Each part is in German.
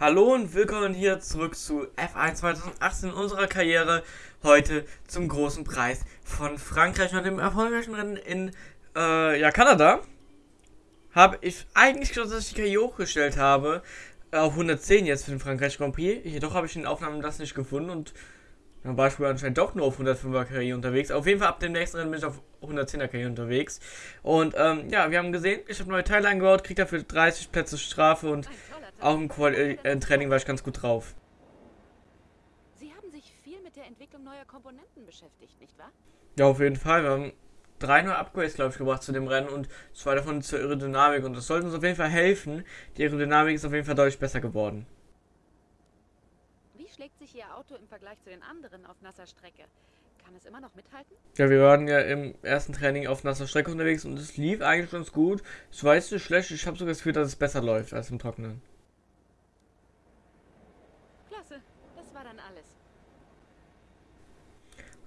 Hallo und willkommen hier zurück zu F1 2018 in unserer Karriere. Heute zum großen Preis von Frankreich und dem erfolgreichen Rennen in äh, ja, Kanada. Habe ich eigentlich gedacht, dass ich die Karriere hochgestellt habe auf 110 jetzt für den Frankreich Grand Prix. Jedoch habe ich in den Aufnahmen das nicht gefunden und zum Beispiel anscheinend doch nur auf 105er Karriere unterwegs. Auf jeden Fall ab dem nächsten Rennen bin ich auf 110er Karriere unterwegs. Und ähm, ja, wir haben gesehen, ich habe neue Teile eingebaut, kriege dafür 30 Plätze Strafe und auch im, Quali äh, Training war ich ganz gut drauf. Sie haben sich viel mit der Entwicklung neuer Komponenten beschäftigt, nicht wahr? Ja, auf jeden Fall. Wir haben drei neue Upgrades, glaube ich, gebracht zu dem Rennen und zwei davon zur Aerodynamik. Und das sollte uns auf jeden Fall helfen. Die Aerodynamik ist auf jeden Fall deutlich besser geworden. Wie schlägt sich Ihr Auto im Vergleich zu den anderen auf nasser Strecke? Kann es immer noch mithalten? Ja, wir waren ja im ersten Training auf nasser Strecke unterwegs und es lief eigentlich ganz gut. Es war jetzt nicht schlecht. Ich habe sogar das Gefühl, dass es besser läuft als im Trockenen.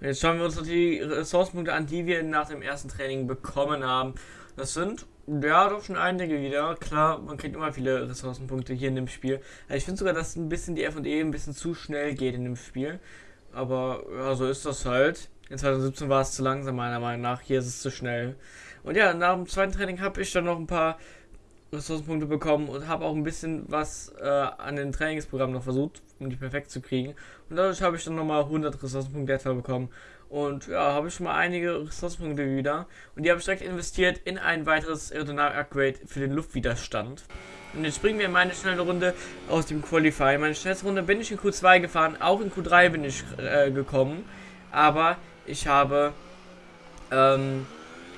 Jetzt schauen wir uns noch die Ressourcenpunkte an, die wir nach dem ersten Training bekommen haben. Das sind, ja, doch schon einige wieder. Klar, man kriegt immer viele Ressourcenpunkte hier in dem Spiel. Also ich finde sogar, dass ein bisschen die F&E ein bisschen zu schnell geht in dem Spiel. Aber, ja, so ist das halt. In 2017 war es zu langsam, meiner Meinung nach. Hier ist es zu schnell. Und ja, nach dem zweiten Training habe ich dann noch ein paar Ressourcenpunkte bekommen und habe auch ein bisschen was äh, an den Trainingsprogrammen noch versucht, um die perfekt zu kriegen. Und dadurch habe ich dann nochmal 100 Ressourcenpunkte etwa bekommen. Und ja, habe ich schon mal einige Ressourcenpunkte wieder. Und die habe ich direkt investiert in ein weiteres Aerodynamik-Upgrade für den Luftwiderstand. Und jetzt springen wir in meine schnelle Runde aus dem Qualify. Meine schnellste Runde bin ich in Q2 gefahren, auch in Q3 bin ich äh, gekommen. Aber ich habe ähm,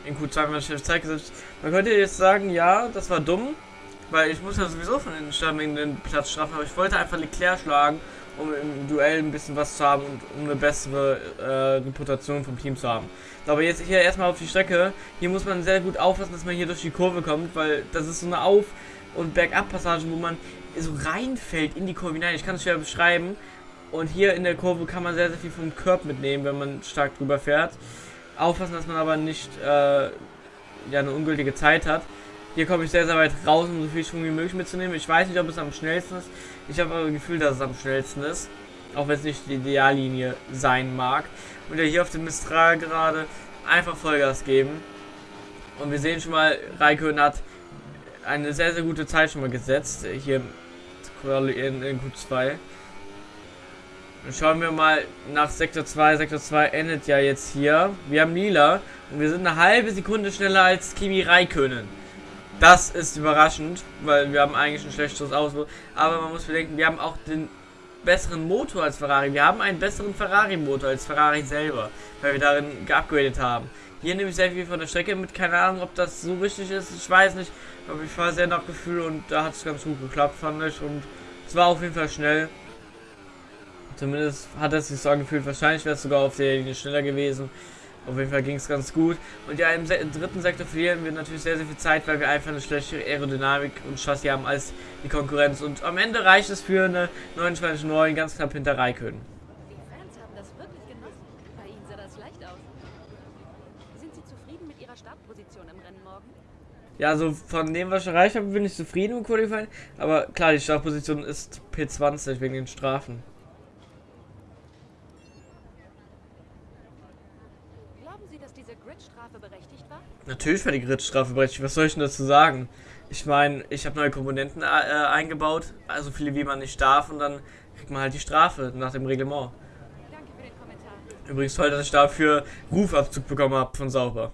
in Q2 meine schnellste Zeit gesetzt. Man könnte jetzt sagen, ja, das war dumm, weil ich muss ja sowieso von den Stürmen den Platz strafen, aber ich wollte einfach Leclerc schlagen, um im Duell ein bisschen was zu haben und um eine bessere äh, Reputation vom Team zu haben. Aber jetzt hier erstmal auf die Strecke. Hier muss man sehr gut aufpassen, dass man hier durch die Kurve kommt, weil das ist so eine Auf- und Bergab-Passage, wo man so reinfällt in die Kurve hinein. Ich kann es schwer beschreiben. Und hier in der Kurve kann man sehr, sehr viel vom Körb mitnehmen, wenn man stark drüber fährt. Aufpassen, dass man aber nicht äh, ja, eine ungültige Zeit hat. Hier komme ich sehr, sehr weit raus, um so viel Schwung wie möglich mitzunehmen. Ich weiß nicht, ob es am schnellsten ist. Ich habe aber das Gefühl, dass es am schnellsten ist. Auch wenn es nicht die Ideallinie sein mag. Und ja hier auf dem Mistral gerade einfach Vollgas geben. Und wir sehen schon mal, Raikön hat eine sehr, sehr gute Zeit schon mal gesetzt. Hier in, in Q2. Dann schauen wir mal nach Sektor 2. Sektor 2 endet ja jetzt hier. Wir haben lila und wir sind eine halbe Sekunde schneller als Kimi Raikönen. Das ist überraschend, weil wir haben eigentlich ein schlechteres Auto. Aber man muss bedenken, wir haben auch den besseren Motor als Ferrari. Wir haben einen besseren Ferrari-Motor als Ferrari selber, weil wir darin geupgradet haben. Hier nehme ich sehr viel von der Strecke mit. Keine Ahnung, ob das so richtig ist. Ich weiß nicht. Aber ich war sehr nach Gefühl und da hat es ganz gut geklappt, fand ich. Und es war auf jeden Fall schnell. Zumindest hat es sich so angefühlt. Wahrscheinlich wäre es sogar auf der Linie schneller gewesen. Auf jeden Fall ging es ganz gut. Und ja, im, Se dritten Sektor verlieren wir natürlich sehr, sehr viel Zeit, weil wir einfach eine schlechtere Aerodynamik und Chassis haben als die Konkurrenz. Und am Ende reicht es für eine 29,9 ganz knapp hinter Raikön. Die Fans haben das wirklich genossen. Bei Ihnen sah das leicht aus. Sind Sie zufrieden mit Ihrer Startposition im Rennen morgen? Ja, also von dem, was ich erreicht habe, bin ich zufrieden im Qualifying. Aber klar, die Startposition ist P20 wegen den Strafen. Natürlich war die Gridstrafe berechtigt. Was soll ich denn dazu sagen? Ich meine, ich habe neue Komponenten äh, eingebaut, also viele wie man nicht darf, und dann kriegt man halt die Strafe nach dem Reglement. Danke für den Kommentar. Übrigens toll, dass ich dafür Rufabzug bekommen habe von Sauber.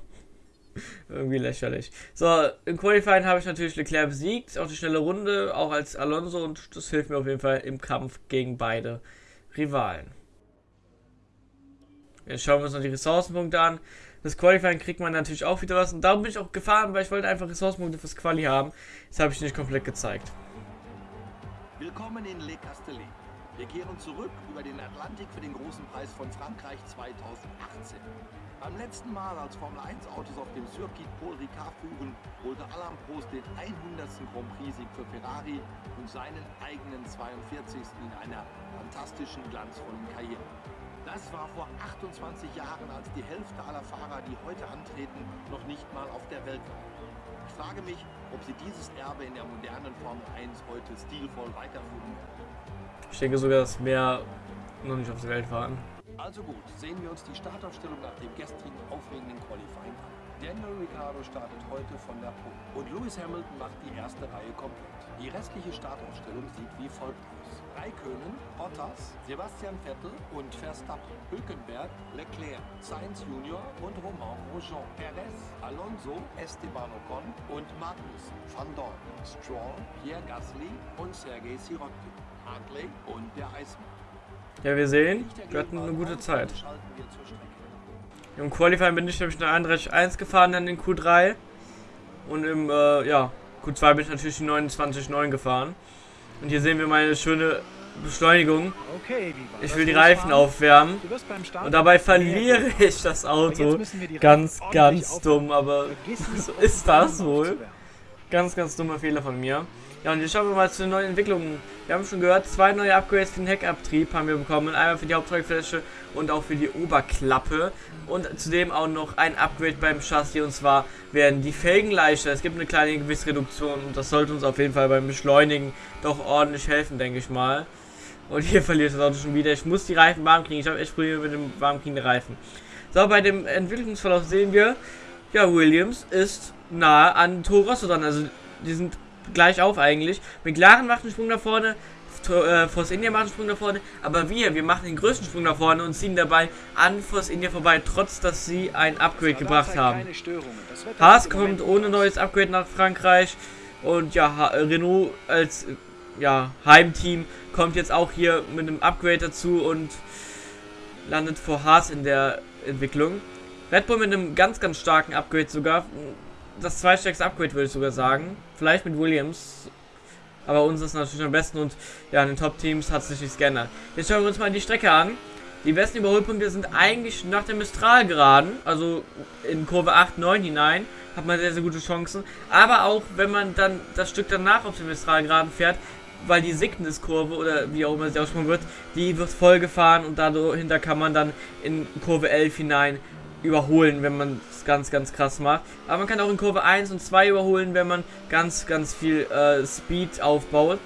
Irgendwie lächerlich. So, im Qualifying habe ich natürlich Leclerc besiegt, auch die schnelle Runde, auch als Alonso, und das hilft mir auf jeden Fall im Kampf gegen beide Rivalen. Jetzt schauen wir uns noch die Ressourcenpunkte an. Das Qualifying kriegt man natürlich auch wieder was. Und darum bin ich auch gefahren, weil ich wollte einfach Ressourcenpunkte fürs Quali haben. Das habe ich nicht komplett gezeigt. Willkommen in Le Castellet. Wir kehren zurück über den Atlantik für den großen Preis von Frankreich 2018. Beim letzten Mal, als Formel 1 Autos auf dem Circuit Paul Ricard fuhren, holte Alain Prost den 100. Grand Prix-Sieg für Ferrari und seinen eigenen 42. in einer fantastischen, glanzvollen Karriere. Das war vor 28 Jahren, als die Hälfte aller Fahrer, die heute antreten, noch nicht mal auf der Welt waren. Ich frage mich, ob sie dieses Erbe in der modernen Formel 1 heute stilvoll weiterführen. Ich denke sogar, dass mehr noch nicht auf der Welt waren. Also gut, sehen wir uns die Startaufstellung nach dem gestrigen aufregenden Qualifying an. Daniel Ricciardo startet heute von der Pole und Lewis Hamilton macht die erste Reihe komplett. Die restliche Startaufstellung sieht wie folgt aus. Raikönen, Bottas, Sebastian Vettel und Verstappen, Hülkenberg, Leclerc, Sainz Junior und Romain Grosjean, Perez, Alonso, Esteban Ocon und Magnussen, Van Dorn, Stroll, Pierre Gasly und Sergei Sirotkin, Hartley und der Eismann. Ja, wir sehen, wir hatten eine gute Zeit. Im Qualifying bin ich nämlich eine 31.1 gefahren, dann in Q3. Und im, äh, ja, Q2 bin ich natürlich die 29.9 gefahren. Und hier sehen wir meine schöne Beschleunigung. Ich will die Reifen aufwärmen. Und dabei verliere ich das Auto. Ganz, ganz dumm, aber so ist das wohl. Ganz, ganz dummer Fehler von mir. Ja, und jetzt schauen wir mal zu den neuen Entwicklungen. Wir haben schon gehört, zwei neue Upgrades für den Heckabtrieb haben wir bekommen. Einmal für die Haupttragfläche und auch für die Oberklappe. Und zudem auch noch ein Upgrade beim Chassis. Und zwar werden die Felgen leichter. Es gibt eine kleine Gewichtsreduktion und das sollte uns auf jeden Fall beim Beschleunigen doch ordentlich helfen, denke ich mal. Und hier verliert das Auto schon wieder. Ich muss die Reifen warm kriegen. Ich habe echt Probleme mit dem warmkriegen der Reifen. So, bei dem Entwicklungsverlauf sehen wir, ja, Williams ist nahe an Toro Rosso dran. Also, die sind gleich auf eigentlich. McLaren macht einen Sprung nach vorne, äh, Force India macht einen Sprung nach vorne, aber wir, wir machen den größten Sprung nach vorne und ziehen dabei an Force India vorbei, trotz dass sie ein Upgrade gebracht haben. Haas kommt ohne neues Upgrade nach Frankreich und ja, Renault als ja, Heimteam kommt jetzt auch hier mit einem Upgrade dazu und landet vor Haas in der Entwicklung. Red Bull mit einem ganz, ganz starken Upgrade sogar das zweitstärkste Upgrade, würde ich sogar sagen. Vielleicht mit Williams. Aber uns ist natürlich am besten und ja, in den Top-Teams hat sich nichts geändert. Jetzt schauen wir uns mal die Strecke an. Die besten Überholpunkte sind eigentlich nach der Mistral geraden, also in Kurve 8, 9 hinein, hat man sehr, sehr gute Chancen. Aber auch, wenn man dann das Stück danach auf der Mistral geraden fährt, weil die Sickness-Kurve oder wie auch immer sie aussprechen wird, die wird voll gefahren und dahinter kann man dann in Kurve 11 hinein überholen, wenn man es ganz, ganz krass macht. Aber man kann auch in Kurve 1 und 2 überholen, wenn man ganz, ganz viel äh, Speed aufbaut.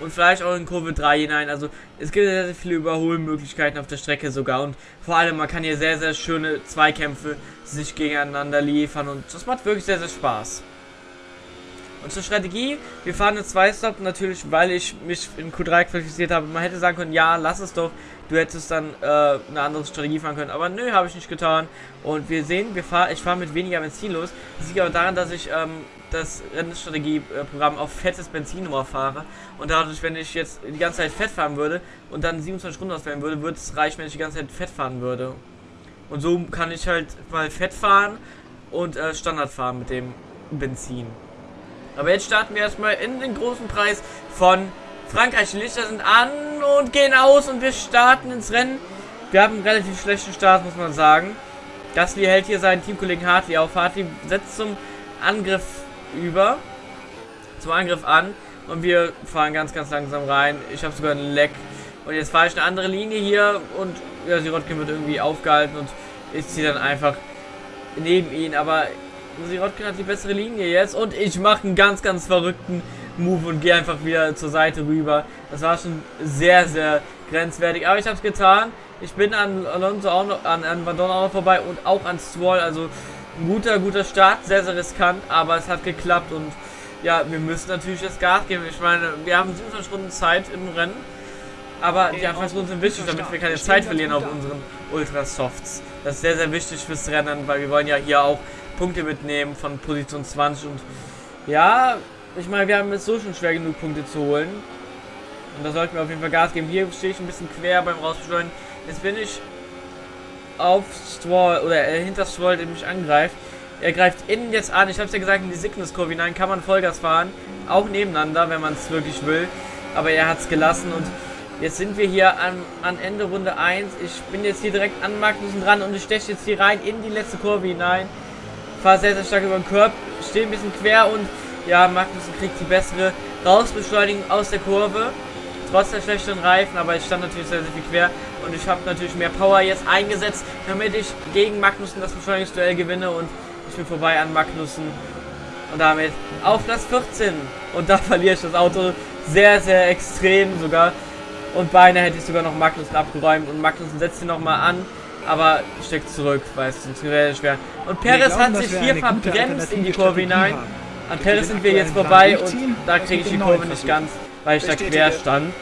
Und vielleicht auch in Kurve 3 hinein. Also es gibt sehr, sehr viele Überholmöglichkeiten auf der Strecke sogar. Und vor allem, man kann hier sehr, sehr schöne Zweikämpfe sich gegeneinander liefern. Und das macht wirklich sehr, sehr Spaß. Und zur Strategie, wir fahren eine 2-Stop natürlich, weil ich mich in Q3 qualifiziert habe. Man hätte sagen können, ja, lass es doch. Du hättest dann äh, eine andere Strategie fahren können. Aber nö, habe ich nicht getan. Und wir sehen, wir fahr, ich fahre mit weniger Benzin los. Das liegt aber daran, dass ich ähm, das Rennstrategieprogramm auf fettes Benzin nur fahre. Und dadurch, wenn ich jetzt die ganze Zeit fett fahren würde und dann 27 Runden auswählen würde, würde es reichen, wenn ich die ganze Zeit fett fahren würde. Und so kann ich halt mal fett fahren und äh, Standard fahren mit dem Benzin. Aber jetzt starten wir erstmal in den großen Preis von Frankreich. Die Lichter sind an und gehen aus und wir starten ins Rennen. Wir haben einen relativ schlechten Start, muss man sagen. Gasly hält hier seinen Teamkollegen Hartley auf. Hartley setzt zum Angriff über. Zum Angriff an. Und wir fahren ganz, ganz langsam rein. Ich habe sogar einen Leck. Und jetzt fahre ich eine andere Linie hier. Und ja, Sirotkin wird irgendwie aufgehalten. Und ich ziehe dann einfach neben ihn. Aber Sirotkin hat die bessere Linie jetzt und ich mache einen ganz, ganz verrückten Move und gehe einfach wieder zur Seite rüber. Das war schon sehr, sehr grenzwertig, aber ich habe es getan. Ich bin an Alonso auch noch, an, an Van Dorn auch noch vorbei und auch an Stroll, also ein guter, guter Start, sehr, sehr riskant, aber es hat geklappt und ja, wir müssen natürlich das Gas geben. Ich meine, wir haben 27 Stunden Zeit im Rennen, aber die Anfangsrunden sind wichtig, damit wir keine Zeit verlieren auf unseren Ultra Softs. Das ist sehr, sehr wichtig fürs Rennen, weil wir wollen ja hier auch Punkte mitnehmen von Position 20 und ja, ich meine, wir haben es so schon schwer genug Punkte zu holen. Und da sollten wir auf jeden Fall Gas geben. Hier stehe ich ein bisschen quer beim Rausbeschleunigen. Jetzt bin ich auf Stroll oder äh, hinter Stroll, der mich angreift. Er greift innen jetzt an. Ich habe es ja gesagt, in die Sickness-Kurve hinein kann man Vollgas fahren. Auch nebeneinander, wenn man es wirklich will. Aber er hat es gelassen und jetzt sind wir hier an, an Ende Runde 1. Ich bin jetzt hier direkt an Magnussen dran und ich steche jetzt hier rein in die letzte Kurve hinein fahre sehr, sehr stark über den Körper, stehe ein bisschen quer und ja, Magnussen kriegt die bessere Rausbeschleunigung aus der Kurve. Trotz der schlechteren Reifen, aber ich stand natürlich sehr, sehr viel quer und ich habe natürlich mehr Power jetzt eingesetzt, damit ich gegen Magnussen das Beschleunigungsduell gewinne und ich bin vorbei an Magnussen und damit auf Platz 14 und da verliere ich das Auto sehr, sehr extrem sogar. Und beinahe hätte ich sogar noch Magnussen abgeräumt und Magnussen setzt ihn nochmal an, aber steckt zurück, weil es sonst wäre schwer. Und Perez glauben, hat sich hier verbremst in die Kurve hinein. An Perez sind wir jetzt vorbei und da kriege ich die Kurve nicht ganz, weil ich da quer stand.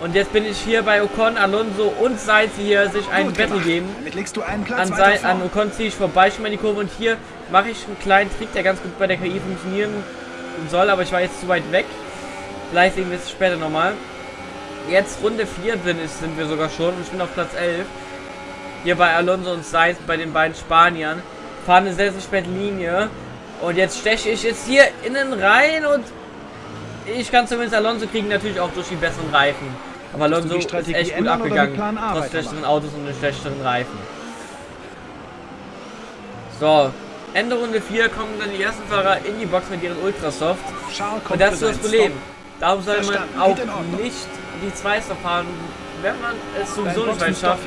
Und jetzt bin ich hier bei Ocon, Alonso und Sainz, die hier sich einen Battle geben. Damit legst du einen Platz An, weiter Sei, an. Ocon ziehe ich vorbei, schon mal in die Kurve und hier mache ich einen kleinen Trick, der ganz gut bei der KI funktionieren soll, aber ich war jetzt zu weit weg. Vielleicht sehen wir es später nochmal. Jetzt Runde 4 sind, ist, sind wir sogar schon und ich bin auf Platz 11. Hier bei Alonso und Sainz, bei den beiden Spaniern. Fahren eine sehr, sehr späte Linie. Und jetzt steche ich jetzt hier innen rein und ich kann zumindest Alonso kriegen, natürlich auch durch die besseren Reifen. Aber Alonso ist echt gut abgegangen, trotz schlechteren Autos und den schlechteren Reifen. So, Ende Runde 4 kommen dann die ersten Fahrer in die Box mit ihren Ultrasoft. Und das ist das Problem. Darum soll man auch nicht die Zweister fahren. Wenn man es sowieso nicht weit schafft,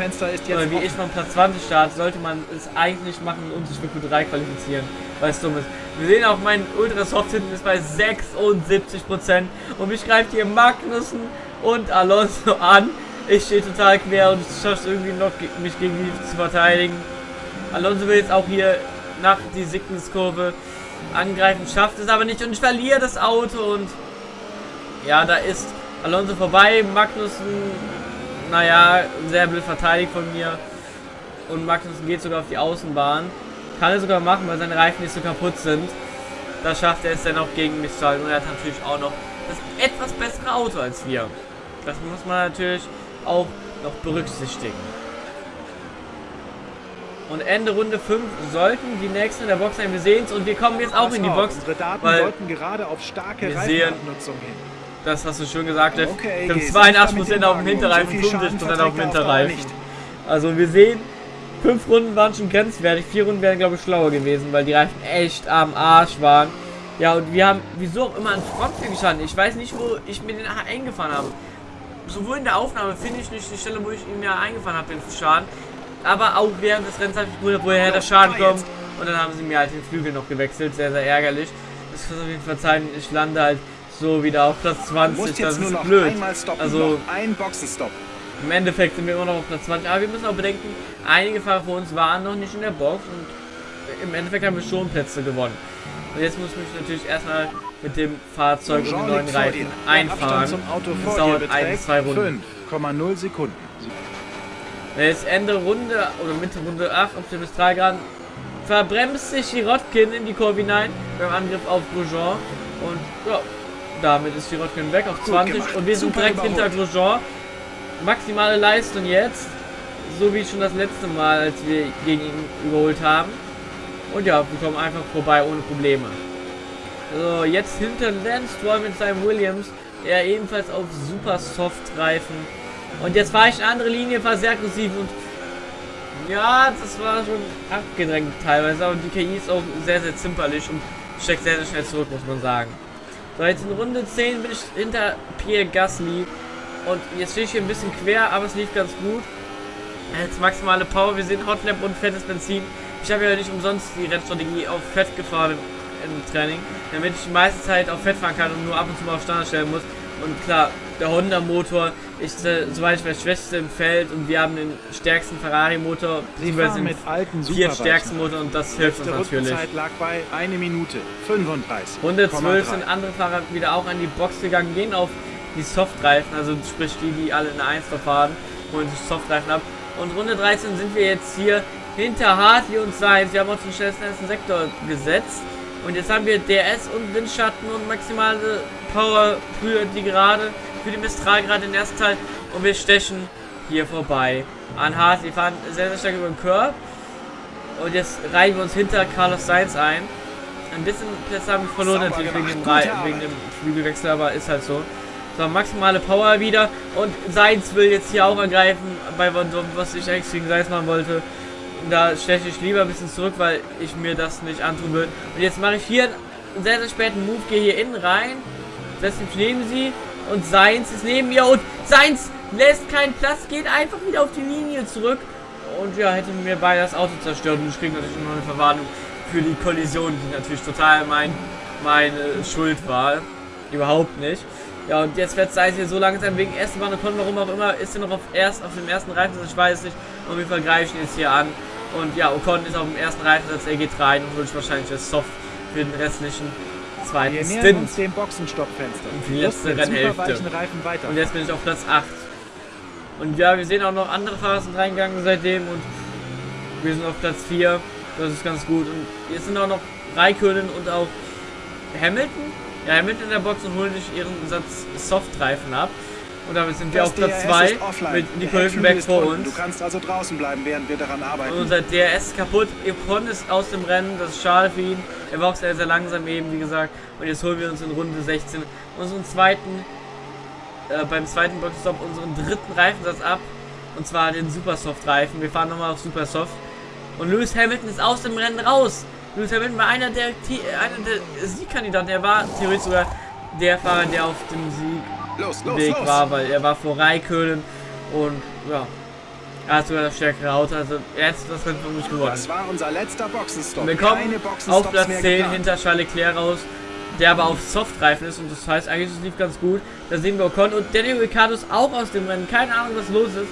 oder wie ich von Platz 20 starte, sollte man es eigentlich machen und sich für Q3 qualifizieren, weil es dumm ist. Wir sehen auch, mein Ultrasoft hinten ist bei 76% und mich greift hier Magnussen und Alonso an. Ich stehe total quer und ich schaffe es irgendwie noch, mich gegen die zu verteidigen. Alonso will jetzt auch hier nach die Sickness-Kurve angreifen, schafft es aber nicht und ich verliere das Auto und ja, da ist Alonso vorbei, Magnussen, naja, sehr blöd verteidigt von mir und Magnussen geht sogar auf die Außenbahn. Kann er sogar machen, weil seine Reifen nicht so kaputt sind. Da schafft er es dann auch gegen mich zu halten und er hat natürlich auch noch das etwas bessere Auto als wir. Das muss man natürlich auch noch berücksichtigen. Und Ende Runde 5 sollten die nächsten in der Box sein. Wir sehen es und wir kommen jetzt auch in die Box. Unsere Daten weil deuten gerade auf starke Reifenabnutzung hin. Das hast du schön gesagt. Jeff. Okay, geh 82% sanfter mit auf dem. Hinterreifen, So viel Schaden 65% auf dem er Hinterreifen. Also wir sehen, fünf Runden waren schon grenzwertig, vier Runden wären glaube ich schlauer gewesen, weil die Reifen echt am Arsch waren. Ja und wir haben wieso auch immer an Frontflügel gestanden. Ich weiß nicht, wo ich mir den eingefahren habe. Sowohl in der Aufnahme finde ich nicht die Stelle, wo ich ihn mir eingefahren habe, den Schaden. Aber auch während des Rennens habe ich gewundert, woher der Schaden kommt. Und dann haben sie mir halt den Flügel noch gewechselt, sehr, sehr ärgerlich. Das kann auf jeden Fall verzeihen, ich lande halt so wieder auf Platz Du 20, musst das ist noch blöd. stoppen. Also ein Boxenstopp. im Endeffekt sind wir immer noch auf Platz 20, aber wir müssen auch bedenken, einige Fahrer vor uns waren noch nicht in der Box und im Endeffekt haben wir schon Plätze gewonnen. Und jetzt muss ich mich natürlich erstmal mit dem Fahrzeug und den Jean neuen. Reifen einfahren. Abstand zum Auto Das dauert ein zwei Runden. 5,0 Sekunden. Jetzt Ende Runde oder Mitte Runde 8 auf dem Mistralgraden verbremst sich Girotkin in die Kurve hinein beim Angriff auf Grosjean und ja, damit ist Girotkin weg auf 20 gemacht. und wir sind Super direkt hinter überholt. Grosjean. Maximale Leistung jetzt, so wie schon das letzte Mal, als wir gegen ihn überholt haben. Und ja, wir kommen einfach vorbei ohne Probleme. So, jetzt hinter Lance Stroll mit seinem Williams, er ebenfalls auf super Soft Reifen. Und jetzt fahre ich eine andere Linie, war sehr aggressiv und ja, das war schon abgedrängt teilweise, aber die KI ist auch sehr, sehr zimperlich und steckt sehr, sehr schnell zurück, muss man sagen. So, jetzt in Runde 10 bin ich hinter Pierre Gasly und jetzt stehe ich hier ein bisschen quer, aber es lief ganz gut. Jetzt maximale Power, wir sehen Hotlap und fettes Benzin. Ich habe ja nicht umsonst die Rennstrategie auf Fett gefahren im, Training, damit ich die meiste Zeit auf Fett fahren kann und nur ab und zu mal auf Standard stellen muss. Und klar, der Honda Motor ist, äh, soweit ich weiß, schwächste im Feld und wir haben den stärksten Ferrari Motor, Sie beziehungsweise den mit alten vier stärksten Motor und das hilft uns Die natürlich. Rundenzeit lag bei 1 Minute 35. Runde 12 sind andere Fahrer wieder auch an die Box gegangen, gehen auf die Softreifen, also sprich die, die alle in der 1 fahren, holen sich Softreifen ab. Und Runde 13 sind wir jetzt hier hinter Hartley und Sainz. Wir haben uns den schnellsten ersten Sektor gesetzt. Und jetzt haben wir DRS und Windschatten und maximale Power für die Gerade, für die Mistral gerade den ersten Teil. Und wir stechen hier vorbei an Hartley, fahren sehr, sehr stark über den Curb. Und jetzt reihen wir uns hinter Carlos Sainz ein. Ein bisschen Plätze haben wir verloren natürlich wegen dem, wegen dem Flügelwechsel, aber ist halt so. So, maximale Power wieder. Und Sainz will jetzt hier auch angreifen bei Van Dorn, was ich eigentlich gegen Sainz machen wollte. Da steche ich lieber ein bisschen zurück, weil ich mir das nicht antun will. Und jetzt mache ich hier einen sehr, sehr späten Move, gehe hier innen rein, setze mich neben sie und Sainz ist neben mir und Sainz lässt keinen Platz, geht einfach wieder auf die Linie zurück. Und ja, hätte mir beide das Auto zerstört und ich kriege natürlich noch eine Verwarnung für die Kollision, die natürlich total mein, meine Schuld war. Überhaupt nicht. Ja, und jetzt wird es hier so langsam wegen Esteban Ocon, warum auch immer, ist er noch auf, erst, auf dem ersten Reifen, ich weiß nicht. Greife ich ihn jetzt hier an. Und ja, Ocon ist auf dem ersten Reifensatz, er geht rein und holt wahrscheinlich das Soft für den restlichen zweiten Wir nähern Stint. uns dem Boxenstoppfenster. Und die letzte Rennhälfte. superweichen Reifen weiter. Und jetzt bin ich auf Platz 8. Und ja, wir sehen auch noch andere Fahrer sind reingegangen seitdem und wir sind auf Platz 4. Das ist ganz gut. Und jetzt sind auch noch Raikönen und auch Hamilton. Ja, Hamilton in der Box und holen sich ihren Satz Softreifen ab. Und damit sind wir Das auf Platz DRS 2 ist offline. mit Nico Hülkenberg vor uns. Du kannst also draußen bleiben, während wir daran arbeiten. Und unser DRS ist kaputt. Epon ist aus dem Rennen. Das ist schade für ihn. Er war auch sehr, sehr langsam eben, wie gesagt. Und jetzt holen wir uns in Runde 16 unseren zweiten, äh, beim zweiten Boxstop unseren dritten Reifensatz ab. Und zwar den Supersoft-Reifen. Wir fahren nochmal auf Supersoft. Und Lewis Hamilton ist aus dem Rennen raus. Lewis Hamilton war einer der, einer der Siegkandidaten. Er war theoretisch sogar der Fahrer, der auf dem Los, los, Siegweg los! war, weil er war vor Raikönen. Und ja, er hat sogar das stärkere Auto. Also er hat das Rennen von mich gewonnen. Das war unser letzter Boxenstopp. Wir kommen auf Platz mehr 10 geplant. hinter Charles Leclerc raus, der aber auf Softreifen ist und das heißt eigentlich, es lief ganz gut. Da sehen wir Ocon und Daniel Ricciardo ist auch aus dem Rennen. Keine Ahnung, was los ist.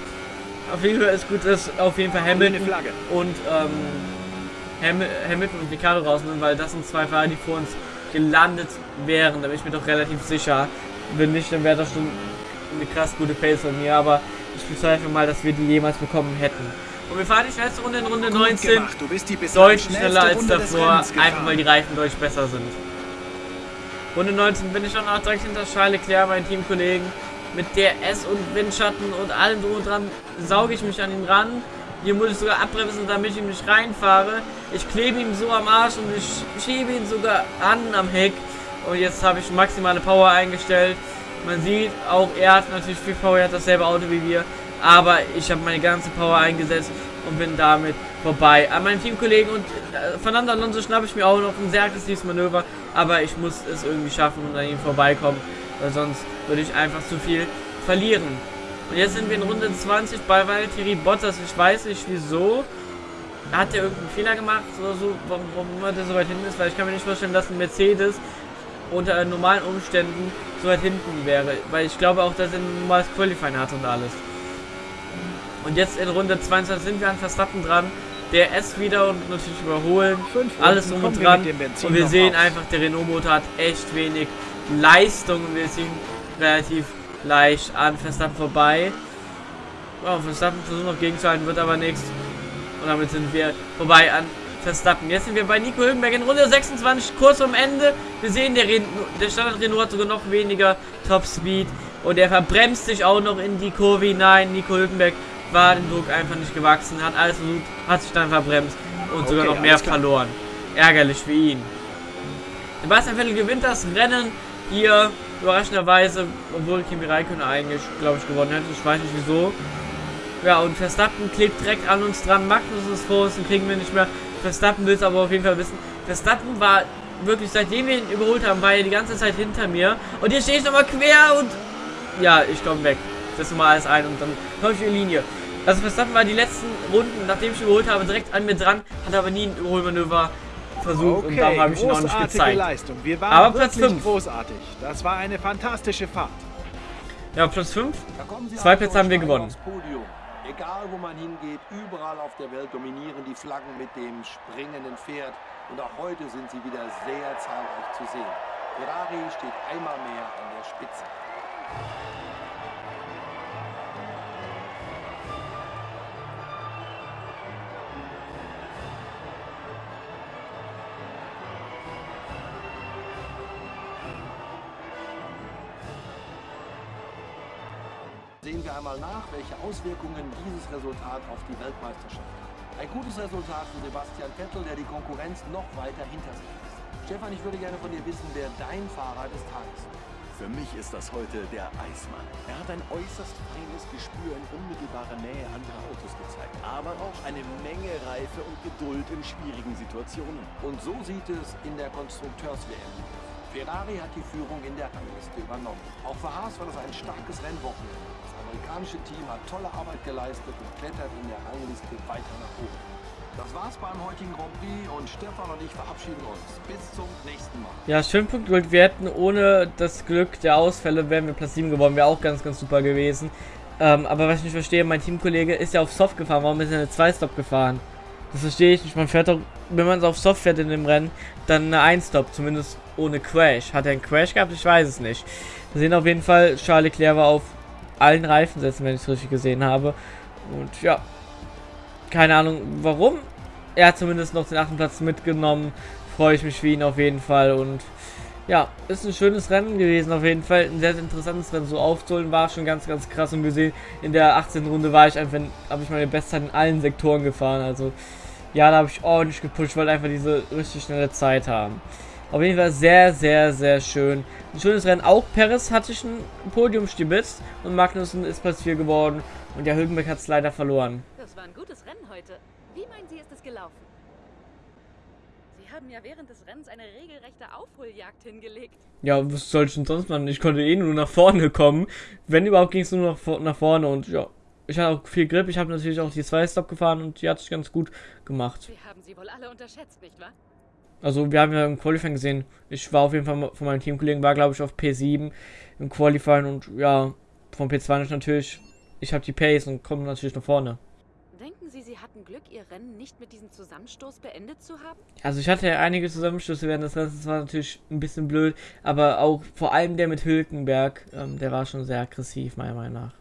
Auf jeden Fall ist gut, dass auf jeden Fall Hamilton und ähm, Ham Hamilton und Ricciardo raus sind, weil das sind zwei Fahrer, die vor uns gelandet wären. Da bin ich mir doch relativ sicher. Wenn nicht, dann wäre das schon eine krass gute Pace von mir, aber ich bezweifle mal, dass wir die jemals bekommen hätten. Und wir fahren die schnellste Runde in Runde Gut 19 gemacht. Du bist die deutlich schneller als Runde davor, einfach weil die Reifen deutlich besser sind. Runde 19 bin ich dann auch direkt hinter Charles Leclerc, meinen Teamkollegen. Mit DRS und Windschatten und allem drum und dran sauge ich mich an ihn ran. Hier muss ich sogar abbremsen, damit ich ihm nicht reinfahre. Ich klebe ihm so am Arsch und ich schiebe ihn sogar an am Heck. Und jetzt habe ich maximale Power eingestellt. Man sieht, auch er hat natürlich viel Power, er hat dasselbe Auto wie wir. Aber ich habe meine ganze Power eingesetzt und bin damit vorbei. An meinen Teamkollegen und äh, Fernando Alonso schnappe ich mir auch noch ein sehr aggressives Manöver. Aber ich muss es irgendwie schaffen und an ihm vorbeikommen. Weil sonst würde ich einfach zu viel verlieren. Und jetzt sind wir in Runde 20 bei Valtteri Bottas. Ich weiß nicht wieso. Hat der irgendeinen Fehler gemacht oder so, warum, warum der so weit hinten ist? Weil ich kann mir nicht vorstellen, dass ein Mercedes unter normalen Umständen so weit hinten wäre. Weil ich glaube auch, dass er ein normales Qualifying hat und alles. Und jetzt in Runde 22 sind wir an Verstappen dran. Der S wieder und natürlich überholen. Fünf Alles drum und dran. Und wir sehen aus. einfach, der Renault-Motor hat echt wenig Leistung. Und wir ziehen relativ leicht an Verstappen vorbei. Ja, Verstappen versucht noch gegenzuhalten, wird aber nichts. Und damit sind wir vorbei an Verstappen. Jetzt sind wir bei Nico Hülkenberg in Runde 26, kurz vorm Ende. Wir sehen, der, Ren der Standard Renault hat sogar noch weniger Top Speed. Und er verbremst sich auch noch in die Kurve hinein. Nico Hülkenberg war dem Druck einfach nicht gewachsen, hat alles versucht, hat sich dann verbremst und sogar Okay, noch mehr verloren. Ärgerlich für ihn. Sebastian Vettel gewinnt das Rennen hier überraschenderweise, obwohl Kimi Räikkönen eigentlich, glaube ich, gewonnen hätte. Ich weiß nicht wieso. Ja, und Verstappen klebt direkt an uns dran. Magnus ist vor uns, den kriegen wir nicht mehr. Verstappen will es aber auf jeden Fall wissen. Verstappen war wirklich, seitdem wir ihn überholt haben, war er die ganze Zeit hinter mir. Und hier stehe ich nochmal quer und... Ja, ich komme weg. Das mal alles ein und dann komme ich in Linie. Also Verstappen war die letzten Runden, nachdem ich ihn überholt habe, direkt an mir dran, hat aber nie ein Überholmanöver versucht und darum habe ich ihn auch nicht gezeigt. Leistung. Wir waren Aber Platz wirklich fünf. großartig. Das war eine fantastische Fahrt. Ja, plus 5. Da kommen sie Zwei Plätze haben wir gewonnen. Egal wo man hingeht, überall auf der Welt dominieren die Flaggen mit dem springenden Pferd. Und auch heute sind sie wieder sehr zahlreich zu sehen. Ferrari steht einmal mehr an der Spitze. Wir einmal nach, welche Auswirkungen dieses Resultat auf die Weltmeisterschaft hat. Ein gutes Resultat für Sebastian Vettel, der die Konkurrenz noch weiter hinter sich lässt. Stefan, ich würde gerne von dir wissen, wer dein Fahrer des Tages ist. Für mich ist das heute der Eismann. Er hat ein äußerst feines Gespür in unmittelbarer Nähe anderer Autos gezeigt, aber auch eine Menge Reife und Geduld in schwierigen Situationen. Und so sieht es in der Konstrukteurs-WM aus. Ferrari hat die Führung in der Rangliste übernommen. Auch für Haas war das ein starkes Rennwochenende. Amerikanische Team hat tolle Arbeit geleistet und klettert in der Rangliste weiter nach oben. Das war's beim heutigen Grand Prix und Stefan und ich verabschieden uns. Bis zum nächsten Mal. Ja, schön Punkt Gold. Wir hätten ohne das Glück der Ausfälle, wären wir Platz 7 geworden. Wäre auch ganz, ganz super gewesen. Ähm, aber was ich nicht verstehe, mein Teamkollege ist ja auf Soft gefahren. Warum ist er eine 2-Stop gefahren? Das verstehe ich nicht. Man fährt doch, wenn man es auf Soft fährt in dem Rennen, dann eine 1-Stop. Zumindest ohne Crash. Hat er einen Crash gehabt? Ich weiß es nicht. Wir sehen auf jeden Fall, Charles Leclerc war auf allen Reifen setzen, wenn ich es richtig gesehen habe. Und ja, keine Ahnung warum. Er hat zumindest noch den achten Platz mitgenommen. Freue ich mich für ihn auf jeden Fall. Und ja, ist ein schönes Rennen gewesen auf jeden Fall. Ein sehr, sehr interessantes Rennen. So aufzuholen war schon ganz, ganz krass. Und gesehen, in der 18. Runde war ich einfach, habe ich meine Bestzeit in allen Sektoren gefahren. Also ja, da habe ich ordentlich gepusht, weil einfach diese richtig schnelle Zeit haben. Auf jeden Fall sehr, sehr, sehr schön. Ein schönes Rennen. Auch Perez hatte ich ein Podium stibitzt und Magnussen ist Platz 4 geworden. Und der Hülkenberg hat es leider verloren. Das war ein gutes Rennen heute. Wie meinen Sie, ist es gelaufen? Sie haben ja während des Rennens eine regelrechte Aufholjagd hingelegt. Ja, was soll ich denn sonst machen? Ich konnte eh nur nach vorne kommen. Wenn überhaupt ging es nur nach, nach vorne und ja. Ich hatte auch viel Grip. Ich habe natürlich auch die 2-Stop gefahren und die hat sich ganz gut gemacht. Wir haben sie wohl alle unterschätzt, nicht wahr? Also wir haben ja im Qualifying gesehen, ich war auf jeden Fall von meinem Teamkollegen, war glaube ich auf P7 im Qualifying und ja, vom P2 natürlich, ich habe die Pace und komme natürlich nach vorne. Denken Sie, Sie hatten Glück, Ihr Rennen nicht mit diesem Zusammenstoß beendet zu haben? Also ich hatte ja einige Zusammenstöße während des Rennens, das war natürlich ein bisschen blöd, aber auch vor allem der mit Hülkenberg, ähm, der war schon sehr aggressiv, meiner Meinung nach.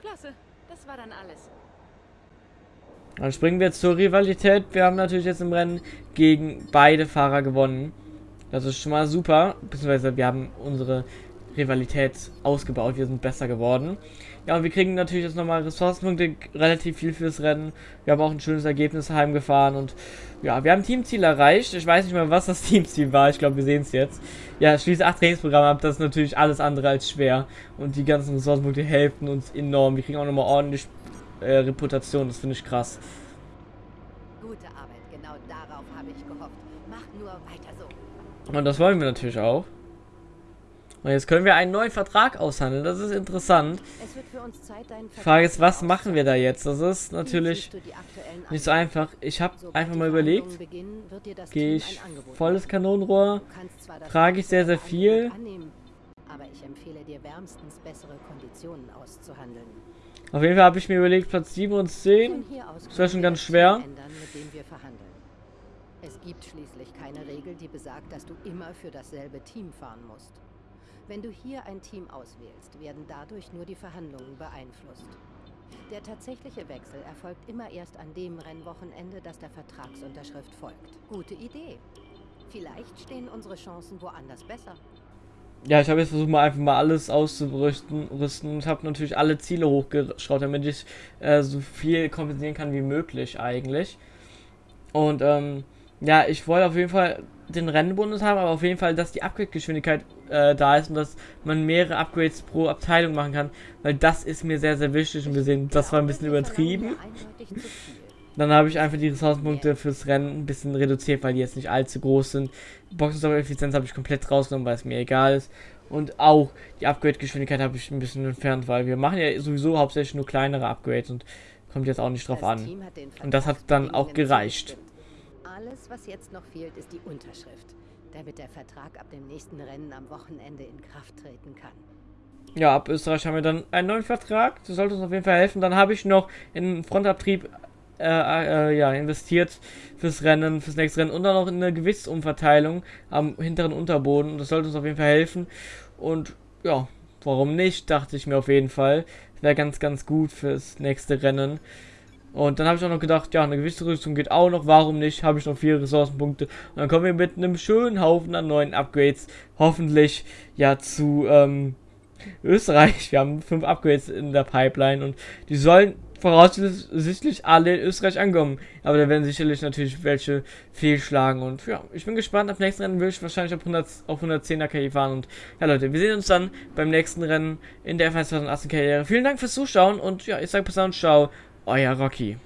Klasse, das war dann alles. Dann springen wir zur Rivalität. Wir haben natürlich jetzt im Rennen gegen beide Fahrer gewonnen. Das ist schon mal super. Beziehungsweise wir haben unsere Rivalität ausgebaut. Wir sind besser geworden. Ja, und wir kriegen natürlich jetzt nochmal Ressourcenpunkte, relativ viel fürs Rennen. Wir haben auch ein schönes Ergebnis heimgefahren und ja, wir haben Teamziel erreicht. Ich weiß nicht mal, was das Teamziel war. Ich glaube, wir sehen es jetzt. Ja, schließe acht Trainingsprogramme ab. Das ist natürlich alles andere als schwer. Und die ganzen Ressourcenpunkte helfen uns enorm. Wir kriegen auch nochmal ordentlich äh, Reputation. Das finde ich krass. Gute Arbeit, genau darauf habe ich gehofft. Macht nur weiter so. Und das wollen wir natürlich auch. Und jetzt können wir einen neuen Vertrag aushandeln. Das ist interessant. Die Frage ist, was machen wir da jetzt? Das ist natürlich nicht so einfach. Ich habe einfach mal überlegt, gehe ich volles Kanonenrohr, trage ich sehr, sehr viel. Aber ich empfehle dir wärmstens bessere Konditionen auszuhandeln. Auf jeden Fall habe ich mir überlegt, Platz 7 und 10. Das wäre schon ganz schwer. Es gibt schließlich keine Regel, die besagt, dass du immer für dasselbe Team fahren musst. Wenn du hier ein Team auswählst, werden dadurch nur die Verhandlungen beeinflusst. Der tatsächliche Wechsel erfolgt immer erst an dem Rennwochenende, das der Vertragsunterschrift folgt. Gute Idee. Vielleicht stehen unsere Chancen woanders besser. Ja, ich habe jetzt versucht, mal einfach mal alles auszurüsten rüsten und habe natürlich alle Ziele hochgeschraubt, damit ich äh, so viel kompensieren kann wie möglich eigentlich. Und ähm, ja, ich wollte auf jeden Fall den Rennbonus haben, aber auf jeden Fall, dass die Upgrade-Geschwindigkeit äh, da ist und dass man mehrere Upgrades pro Abteilung machen kann, weil das ist mir sehr, sehr wichtig und wir sehen, das war ein bisschen übertrieben. Dann habe ich einfach die Ressourcenpunkte fürs Rennen ein bisschen reduziert, weil die jetzt nicht allzu groß sind. Boxenstopp-Effizienz habe ich komplett rausgenommen, weil es mir egal ist. Und auch die Upgrade-Geschwindigkeit habe ich ein bisschen entfernt, weil wir machen ja sowieso hauptsächlich nur kleinere Upgrades und kommt jetzt auch nicht drauf an. Und das hat dann auch gereicht. Alles, was jetzt noch fehlt, ist die Unterschrift, damit der Vertrag ab dem nächsten Rennen am Wochenende in Kraft treten kann. Ja, ab Österreich haben wir dann einen neuen Vertrag. Das sollte uns auf jeden Fall helfen. Dann habe ich noch in Frontabtrieb äh, äh, ja, investiert fürs Rennen, fürs nächste Rennen und dann auch in eine Gewichtsumverteilung am hinteren Unterboden. Das sollte uns auf jeden Fall helfen. Und ja, warum nicht, dachte ich mir auf jeden Fall. Wäre ganz, ganz gut fürs nächste Rennen. Und dann habe ich auch noch gedacht, ja, eine gewisse Rüstung geht auch noch, warum nicht? Habe ich noch vier Ressourcenpunkte. Und dann kommen wir mit einem schönen Haufen an neuen Upgrades, hoffentlich ja zu ähm, Österreich. Wir haben fünf Upgrades in der Pipeline und die sollen voraussichtlich alle in Österreich ankommen. Aber da werden sicherlich natürlich welche fehlschlagen. Und ja, ich bin gespannt. Ab nächsten Rennen will ich wahrscheinlich auf, 100, auf 110er KI fahren. Und ja, Leute, wir sehen uns dann beim nächsten Rennen in der F1 2018 Karriere. Vielen Dank fürs Zuschauen und ja, ich sage bis dann, ciao, euer Rocky.